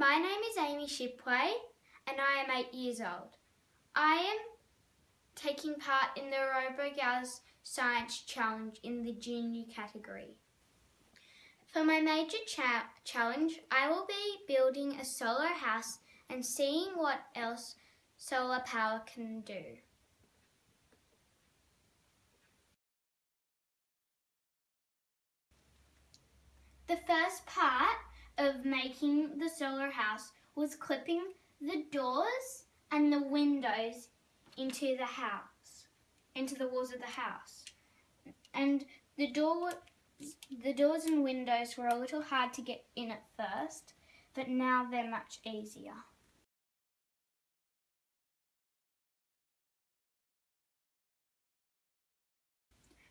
My name is Amy Shipway and I am 8 years old. I am taking part in the RoboGals Science Challenge in the junior category. For my major cha challenge, I will be building a solar house and seeing what else solar power can do. The first part of making the solar house was clipping the doors and the windows into the house, into the walls of the house. And the door, the doors and windows were a little hard to get in at first, but now they're much easier.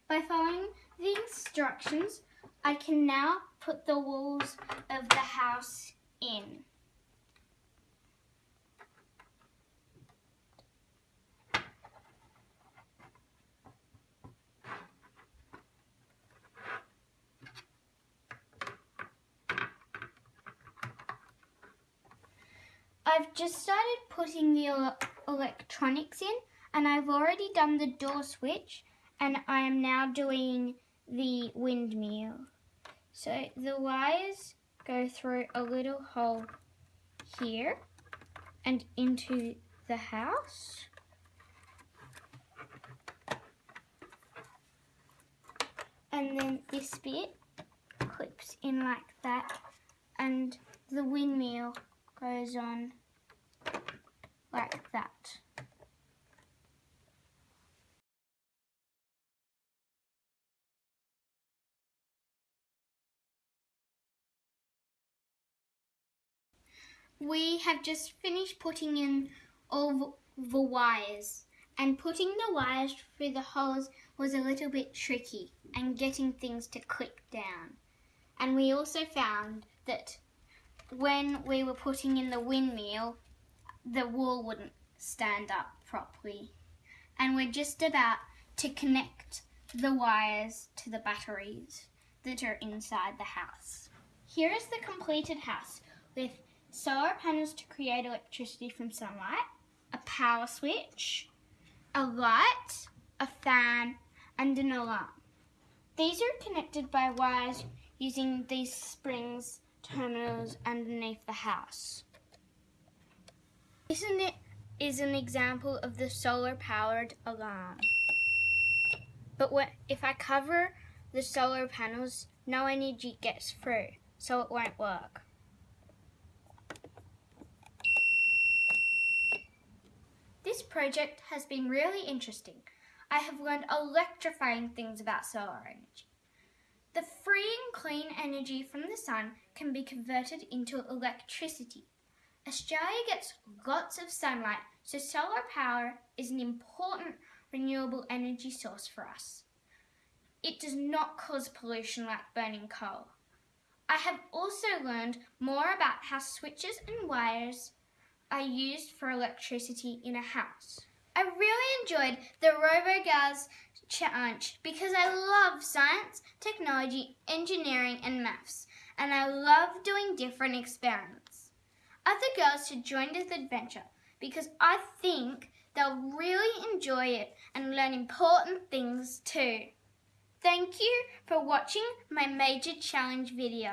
By following the instructions, I can now put the walls of the house in. I've just started putting the electronics in and I've already done the door switch and I am now doing the windmill. So the wires go through a little hole here and into the house. And then this bit clips in like that and the windmill goes on like that. We have just finished putting in all the wires and putting the wires through the holes was a little bit tricky and getting things to click down. And we also found that when we were putting in the windmill, the wall wouldn't stand up properly. And we're just about to connect the wires to the batteries that are inside the house. Here is the completed house with solar panels to create electricity from sunlight, a power switch, a light, a fan, and an alarm. These are connected by wires using these springs terminals underneath the house. Is an example of the solar powered alarm. But what, if I cover the solar panels, no energy gets through, so it won't work. This project has been really interesting. I have learned electrifying things about solar energy. The free and clean energy from the sun can be converted into electricity. Australia gets lots of sunlight, so solar power is an important renewable energy source for us. It does not cause pollution like burning coal. I have also learned more about how switches and wires are used for electricity in a house. I really enjoyed the RoboGals challenge because I love science, technology, engineering and maths and I love doing different experiments. Other girls should join this adventure because I think they'll really enjoy it and learn important things too. Thank you for watching my major challenge video.